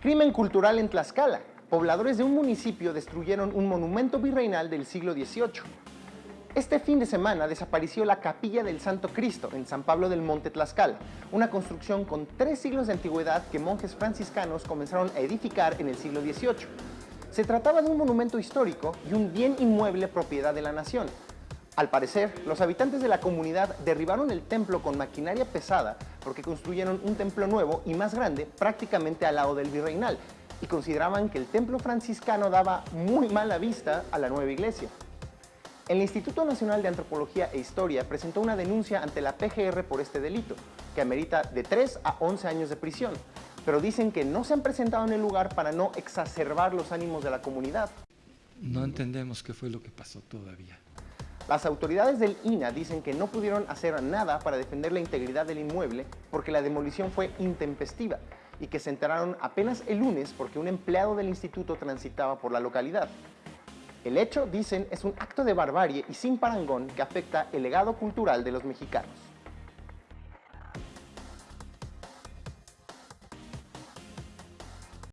Crimen cultural en Tlaxcala. Pobladores de un municipio destruyeron un monumento virreinal del siglo XVIII. Este fin de semana desapareció la Capilla del Santo Cristo en San Pablo del Monte Tlaxcala, una construcción con tres siglos de antigüedad que monjes franciscanos comenzaron a edificar en el siglo XVIII. Se trataba de un monumento histórico y un bien inmueble propiedad de la nación. Al parecer, los habitantes de la comunidad derribaron el templo con maquinaria pesada porque construyeron un templo nuevo y más grande prácticamente al lado del virreinal y consideraban que el templo franciscano daba muy mala vista a la nueva iglesia. El Instituto Nacional de Antropología e Historia presentó una denuncia ante la PGR por este delito, que amerita de 3 a 11 años de prisión, pero dicen que no se han presentado en el lugar para no exacerbar los ánimos de la comunidad. No entendemos qué fue lo que pasó todavía. Las autoridades del INA dicen que no pudieron hacer nada para defender la integridad del inmueble porque la demolición fue intempestiva y que se enteraron apenas el lunes porque un empleado del instituto transitaba por la localidad. El hecho, dicen, es un acto de barbarie y sin parangón que afecta el legado cultural de los mexicanos.